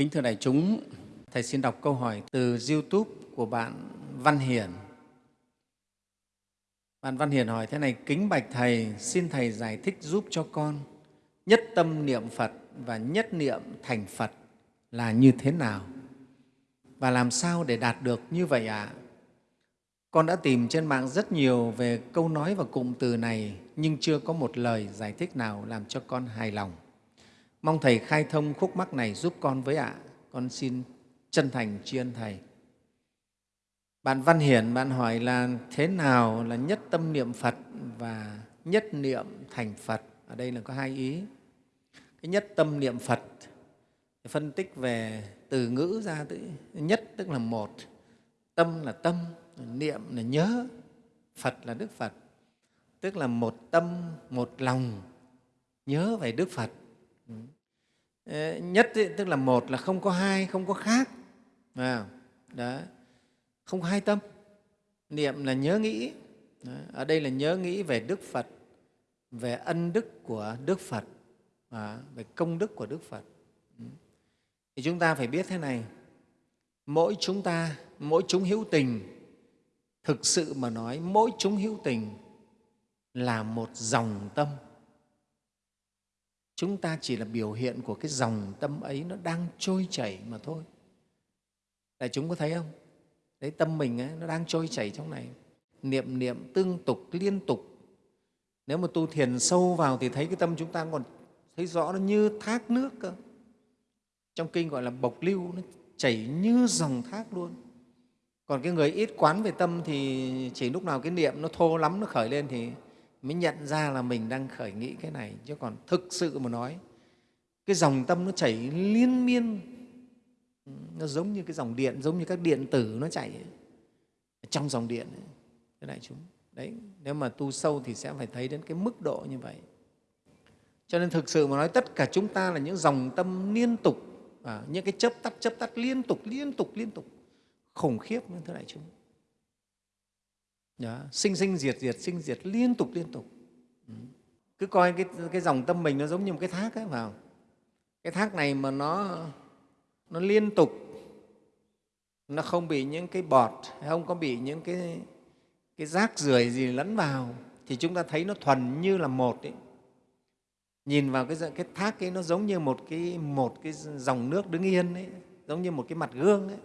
Kính thưa đại chúng, Thầy xin đọc câu hỏi từ YouTube của bạn Văn Hiển. Bạn Văn Hiển hỏi thế này, kính bạch Thầy, xin Thầy giải thích giúp cho con nhất tâm niệm Phật và nhất niệm thành Phật là như thế nào? Và làm sao để đạt được như vậy ạ? À? Con đã tìm trên mạng rất nhiều về câu nói và cụm từ này nhưng chưa có một lời giải thích nào làm cho con hài lòng. Mong Thầy khai thông khúc mắc này giúp con với ạ. À. Con xin chân thành tri ân Thầy. Bạn Văn Hiển, bạn hỏi là thế nào là nhất tâm niệm Phật và nhất niệm thành Phật? Ở đây là có hai ý. Cái nhất tâm niệm Phật, phân tích về từ ngữ ra, nhất tức là một, tâm là tâm, niệm là nhớ, Phật là Đức Phật, tức là một tâm, một lòng nhớ về Đức Phật. Nhất ý, tức là một là không có hai, không có khác. À, đó. Không có hai tâm. Niệm là nhớ nghĩ. Đó. Ở đây là nhớ nghĩ về Đức Phật, về ân đức của Đức Phật, à, về công đức của Đức Phật. Ừ. Thì chúng ta phải biết thế này, mỗi chúng ta, mỗi chúng hữu tình, thực sự mà nói, mỗi chúng hữu tình là một dòng tâm chúng ta chỉ là biểu hiện của cái dòng tâm ấy nó đang trôi chảy mà thôi. Đại chúng có thấy không? Đấy tâm mình ấy, nó đang trôi chảy trong này. Niệm niệm tương tục liên tục. Nếu mà tu thiền sâu vào thì thấy cái tâm chúng ta còn thấy rõ nó như thác nước cơ. Trong kinh gọi là bộc lưu nó chảy như dòng thác luôn. Còn cái người ít quán về tâm thì chỉ lúc nào cái niệm nó thô lắm nó khởi lên thì mới nhận ra là mình đang khởi nghĩ cái này chứ còn thực sự mà nói cái dòng tâm nó chảy liên miên. Nó giống như cái dòng điện giống như các điện tử nó chảy trong dòng điện. Ấy. thế này chúng đấy nếu mà tu sâu thì sẽ phải thấy đến cái mức độ như vậy. Cho nên thực sự mà nói tất cả chúng ta là những dòng tâm liên tục à, những cái chấp tắt chấp tắt liên tục liên tục liên tục. Khủng khiếp thưa đại chúng đó, sinh sinh diệt diệt sinh diệt liên tục liên tục ừ. cứ coi cái, cái dòng tâm mình nó giống như một cái thác ấy vào cái thác này mà nó nó liên tục nó không bị những cái bọt không có bị những cái cái rác rưởi gì lẫn vào thì chúng ta thấy nó thuần như là một ấy. nhìn vào cái cái thác ấy nó giống như một cái một cái dòng nước đứng yên ấy, giống như một cái mặt gương ấy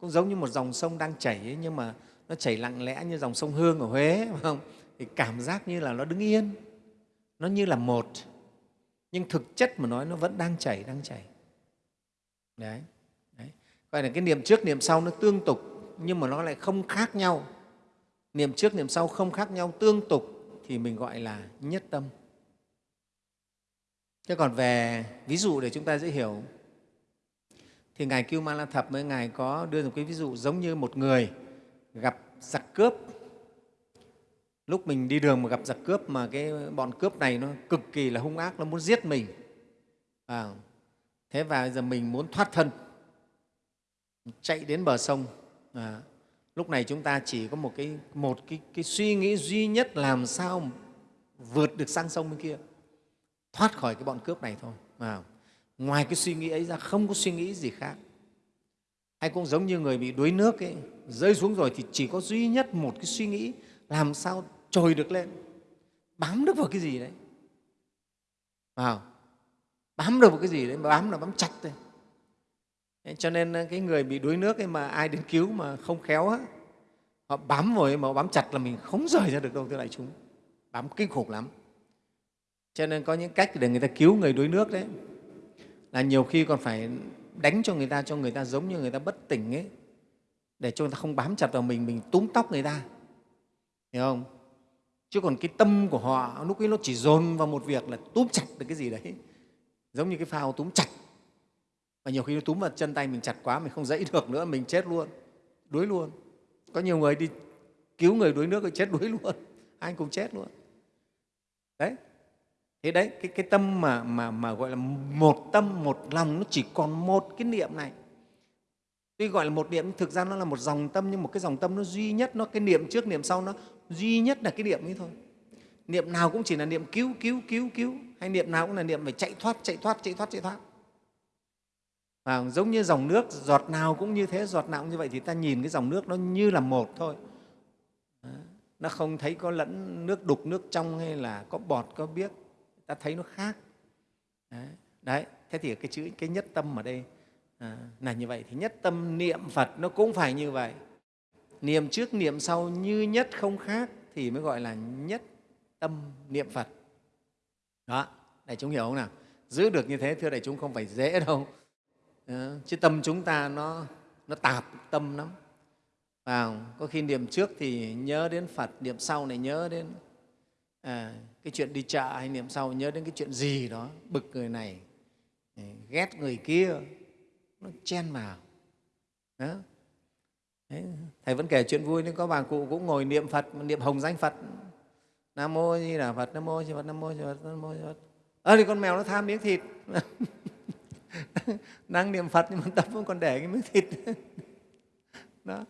cũng giống như một dòng sông đang chảy ấy, nhưng mà nó chảy lặng lẽ như dòng sông Hương ở Huế phải không? thì cảm giác như là nó đứng yên, nó như là một, nhưng thực chất mà nói nó vẫn đang chảy, đang chảy. Đấy. Đấy. Gọi là cái niệm trước, niệm sau nó tương tục, nhưng mà nó lại không khác nhau. Niệm trước, niệm sau không khác nhau, tương tục thì mình gọi là nhất tâm. Thế còn về ví dụ để chúng ta dễ hiểu, thì Ngài Kiêu Ma La Thập mới Ngài có đưa một cái ví dụ giống như một người gặp giặc cướp. Lúc mình đi đường mà gặp giặc cướp mà cái bọn cướp này nó cực kỳ là hung ác nó muốn giết mình. À, thế và giờ mình muốn thoát thân chạy đến bờ sông. À, lúc này chúng ta chỉ có một cái một cái, cái suy nghĩ duy nhất làm sao vượt được sang sông bên kia thoát khỏi cái bọn cướp này thôi. À, ngoài cái suy nghĩ ấy ra không có suy nghĩ gì khác hay cũng giống như người bị đuối nước ấy, rơi xuống rồi thì chỉ có duy nhất một cái suy nghĩ làm sao trồi được lên. Bám được vào cái gì đấy. Vào. Bám được vào cái gì đấy bám là bám chặt thôi. Cho nên ờ, cái người bị đuối nước ấy mà ai đến cứu mà không khéo á họ bám rồi mà bám chặt là mình không rời ra được đâu thưa đại chúng. Bám kinh khủng lắm. Cho nên có những cách để người ta cứu người đuối nước đấy là nhiều khi còn phải đánh cho người ta, cho người ta giống như người ta bất tỉnh ấy, để cho người ta không bám chặt vào mình mình túm tóc người ta. Hiểu không? Chứ còn cái tâm của họ, lúc ấy nó chỉ dồn vào một việc là túm chặt được cái gì đấy, giống như cái phao túm chặt. Và nhiều khi nó túm vào chân tay mình chặt quá, mình không dãy được nữa, mình chết luôn, đuối luôn. Có nhiều người đi cứu người đuối nước rồi chết đuối luôn anh cũng chết luôn. Đấy thế đấy cái, cái tâm mà, mà, mà gọi là một tâm một lòng nó chỉ còn một cái niệm này. Tuy gọi là một niệm thực ra nó là một dòng tâm nhưng một cái dòng tâm nó duy nhất nó cái niệm trước niệm sau nó duy nhất là cái niệm ấy thôi. Niệm nào cũng chỉ là niệm cứu cứu cứu cứu hay niệm nào cũng là niệm phải chạy thoát chạy thoát chạy thoát chạy thoát. Và giống như dòng nước giọt nào cũng như thế giọt nào cũng như vậy thì ta nhìn cái dòng nước nó như là một thôi. Nó không thấy có lẫn nước đục nước trong hay là có bọt có biếc ta thấy nó khác. Đấy, đấy. thế thì cái chữ cái nhất tâm ở đây à, là như vậy. Thì nhất tâm niệm phật nó cũng phải như vậy. Niệm trước niệm sau như nhất không khác thì mới gọi là nhất tâm niệm phật. Đó đại chúng hiểu không nào? Giữ được như thế thưa đại chúng không phải dễ đâu. À, chứ tâm chúng ta nó nó tạp tâm lắm. Vào có khi niệm trước thì nhớ đến phật niệm sau này nhớ đến à, cái chuyện đi chợ hay niệm sau nhớ đến cái chuyện gì đó bực người này à, ghét người kia nó chen vào. Đó. Đấy, thầy vẫn kể chuyện vui nên có bà cụ cũng ngồi niệm phật niệm hồng danh phật. Nam mô như là phật nam mô như phật nam mô như phật nam mô như phật. Ơ thì con mèo nó tham miếng thịt. Đang niệm phật nhưng mà tâm vẫn còn để cái miếng thịt. Đó.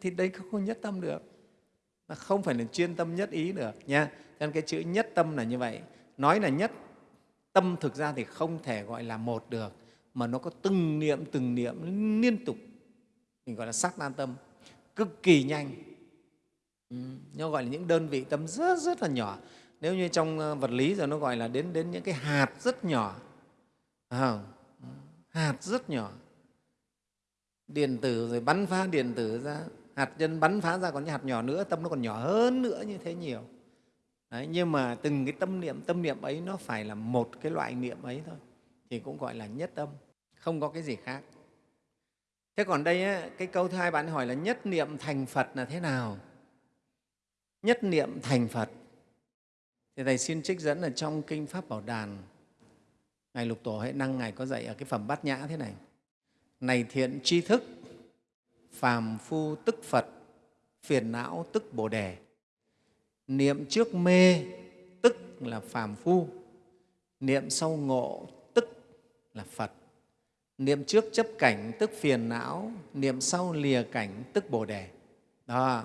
Thì đây không nhất tâm được nó không phải là chuyên tâm nhất ý được nha. Nên cái chữ nhất tâm là như vậy. Nói là nhất tâm thực ra thì không thể gọi là một được mà nó có từng niệm từng niệm liên tục. Mình gọi là sắc nan tâm. Cực kỳ nhanh. Ừ, nó gọi là những đơn vị tâm rất rất là nhỏ. Nếu như trong ờ, vật lý rồi nó gọi là đến đến những cái hạt rất nhỏ. À, hạt rất nhỏ. Điện tử rồi bắn phá điện tử ra hạt nhân bắn phá ra còn những hạt nhỏ nữa tâm nó còn nhỏ hơn nữa như thế nhiều. Đấy, nhưng mà từng cái tâm niệm tâm niệm ấy nó phải là một cái loại niệm ấy thôi thì cũng gọi là nhất tâm không có cái gì khác. Thế còn đây cái câu thứ hai bạn hỏi là nhất niệm thành phật là thế nào? Nhất niệm thành phật. Thì thầy xin trích dẫn ở trong kinh pháp bảo đàn. Ngài lục tổ hệ năng ngài có dạy ở cái phẩm bát nhã thế này. Này thiện tri thức phàm phu tức phật phiền não tức bồ đề. Niệm trước mê tức là phàm phu. Niệm sau ngộ tức là phật. Niệm trước chấp cảnh tức phiền não niệm sau lìa cảnh tức bồ đề. Đó.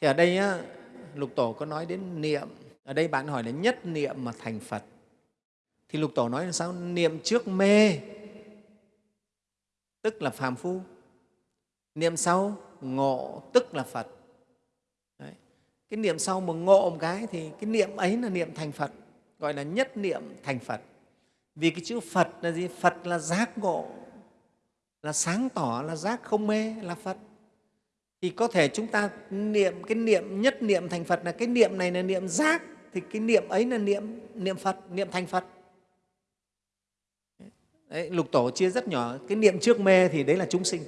Thì ở đây á, lục tổ có nói đến niệm. Ở đây bạn hỏi là nhất niệm mà thành phật. Thì lục tổ nói là sao? Niệm trước mê tức là phàm phu niệm sau ngộ tức là phật. Đấy. cái niệm sau mà ngộ một cái thì cái niệm ấy là niệm thành phật gọi là nhất niệm thành phật. Vì cái chữ phật là gì? Phật là giác ngộ là sáng tỏ là giác không mê là phật. Thì có thể chúng ta niệm cái niệm nhất niệm thành phật là cái niệm này là niệm giác thì cái niệm ấy là niệm niệm phật niệm thành phật. Đấy, lục tổ chia rất nhỏ cái niệm trước mê thì đấy là chúng sinh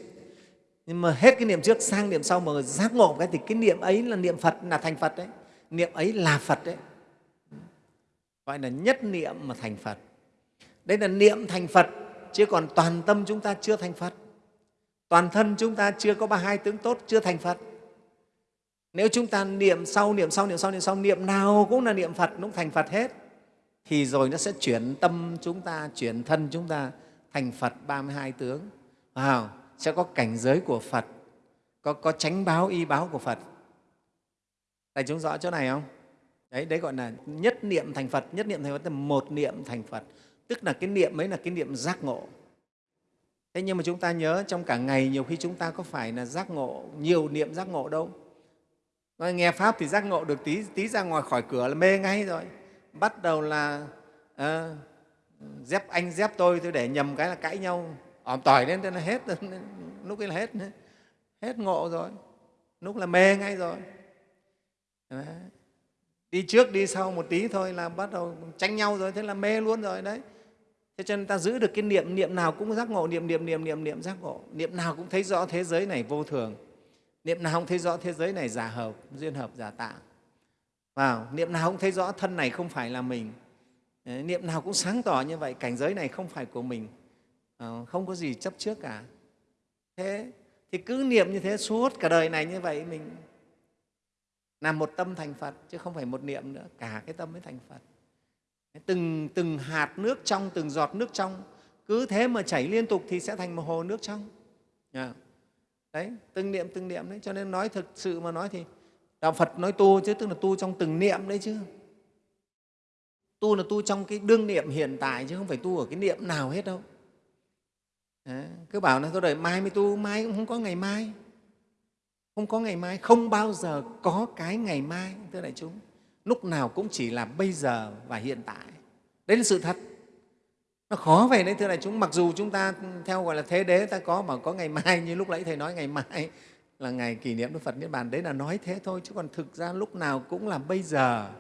nhưng mà hết cái niệm trước, sang niệm sau mà giác ngộ cái thì cái niệm ấy là niệm phật, là thành phật đấy. Niệm ấy là phật đấy. Gọi là nhất niệm mà thành phật. Đây là niệm thành phật, chứ còn toàn tâm chúng ta chưa thành phật. Toàn thân chúng ta chưa có ba hai tướng tốt, chưa thành phật. Nếu chúng ta niệm sau niệm sau niệm sau niệm sau, niệm nào cũng là niệm phật, cũng thành phật hết, thì rồi nó sẽ chuyển tâm chúng ta, chuyển thân chúng ta thành phật 32 tướng. Wow sẽ có cảnh giới của Phật, có, có tránh báo, y báo của Phật. Đại chúng rõ chỗ này không? Đấy, đấy gọi là nhất niệm thành Phật, nhất niệm thành Phật là một niệm thành Phật, tức là cái niệm ấy là cái niệm giác ngộ. Thế nhưng mà chúng ta nhớ trong cả ngày nhiều khi chúng ta có phải là giác ngộ, nhiều niệm giác ngộ đâu. Nói nghe Pháp thì giác ngộ được tí, tí ra ngoài khỏi cửa là mê ngay rồi. Bắt đầu là à, dép anh dép tôi, tôi để nhầm cái là cãi nhau ỏm tỏi lên thế là hết lúc ấy là hết hết ngộ rồi, lúc là mê ngay rồi. Đấy. đi trước, đi sau một tí thôi là bắt đầu tranh nhau rồi, thế là mê luôn rồi, đấy. Thế cho nên ta giữ được cái niệm niệm nào cũng giác ngộ, niệm niệm niệm niệm niệm giác ngộ. Niệm nào cũng thấy rõ thế giới này vô thường. Niệm nào cũng thấy rõ thế giới này giả hợp, duyên hợp, giả tạ vào, niệm nào cũng thấy rõ thân này không phải là mình. Niệm nào cũng sáng tỏ như vậy, cảnh giới này không phải của mình. Ờ, không có gì chấp trước cả. Thế, thì cứ niệm như thế suốt cả đời này như vậy mình làm một tâm thành phật, chứ không phải một niệm nữa, cả cái tâm mới thành phật. Từng từng hạt nước trong, từng giọt nước trong, cứ thế mà chảy liên tục thì sẽ thành một hồ nước trong. Dạ. Đấy, từng niệm từng niệm đấy, cho nên nói thực sự mà nói thì đạo phật nói tu chứ, tức là tu trong từng niệm đấy chứ. Tu là tu trong cái đương niệm hiện tại chứ không phải tu ở cái niệm nào hết đâu. Đấy, cứ bảo là tôi đợi mai mới tu mai cũng không có ngày mai. Không có ngày mai không bao giờ có cái ngày mai thưa đại chúng. Lúc nào cũng chỉ là bây giờ và hiện tại. Đấy là sự thật. Nó khó vậy đấy thưa đại chúng. Mặc dù chúng ta theo gọi là thế đế ta có mà có ngày mai như lúc nãy thầy nói ngày mai là ngày kỷ niệm đức phật niết bàn. Đấy là nói thế thôi chứ còn thực ra lúc nào cũng là bây giờ.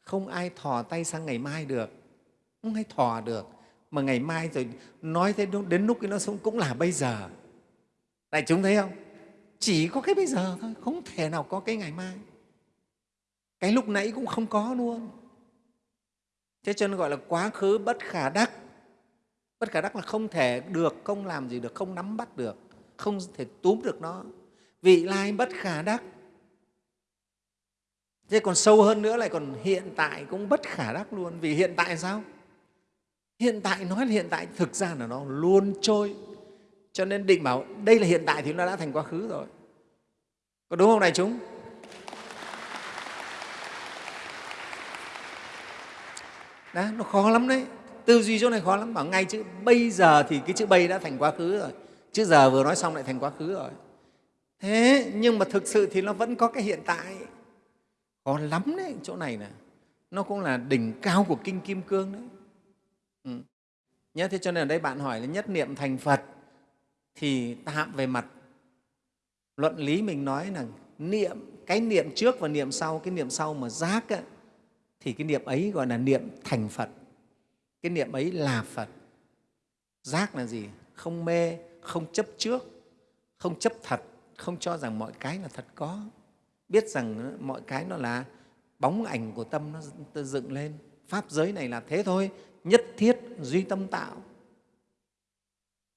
Không ai thò tay sang ngày mai được. Không ai thò được mà ngày mai rồi nói thế đến lúc cái nó sống cũng là bây giờ. Đại chúng thấy không? Chỉ có cái bây giờ thôi, không thể nào có cái ngày mai. Cái lúc nãy cũng không có luôn. Thế cho nên gọi là quá khứ bất khả đắc. Bất khả đắc là không thể được, không làm gì được, không nắm bắt được, không thể túm được nó. Vị lai bất khả đắc. Thế còn sâu hơn nữa lại còn hiện tại cũng bất khả đắc luôn. Vì hiện tại sao? Hiện tại nói là hiện tại, thực ra là nó luôn trôi. Cho nên định bảo đây là hiện tại thì nó đã thành quá khứ rồi. Có đúng không này chúng? Đó, nó khó lắm đấy. Tư duy chỗ này khó lắm. Bảo ngay chữ bây giờ thì cái chữ bây đã thành quá khứ rồi. Chữ giờ vừa nói xong lại thành quá khứ rồi. Thế, nhưng mà thực sự thì nó vẫn có cái hiện tại. Khó lắm đấy, chỗ này nè. Nó cũng là đỉnh cao của kinh kim cương đấy ừ. nhớ thế cho nên ở đây bạn hỏi là nhất niệm thành phật thì tạm về mặt luận lý mình nói là niệm cái niệm trước và niệm sau cái niệm sau mà giác á, thì cái niệm ấy gọi là niệm thành phật. Cái niệm ấy là phật. Giác là gì? Không mê không chấp trước không chấp thật không cho rằng mọi cái là thật có. Biết rằng mọi cái nó là bóng ảnh của tâm nó dựng lên. Pháp giới này là thế thôi nhất thiết duy tâm tạo.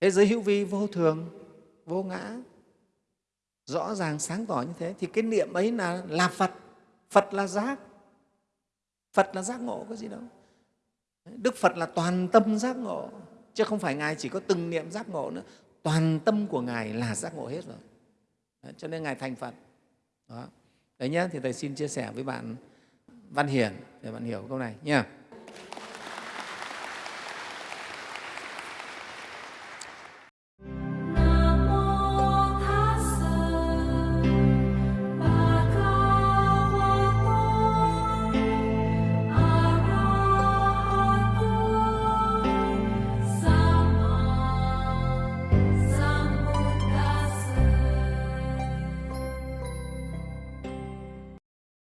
Thế giới hữu vi vô thường vô ngã rõ ràng sáng tỏ như thế thì cái niệm ấy là là phật. Phật là giác. Phật là giác ngộ có gì đâu. Đức phật là toàn tâm giác ngộ chứ không phải ngài chỉ có từng niệm giác ngộ nữa. Toàn tâm của ngài là giác ngộ hết rồi. Đấy, cho nên ngài thành phật. Đó. Đấy nhé thì thầy xin chia sẻ với bạn văn hiển để bạn hiểu câu này nha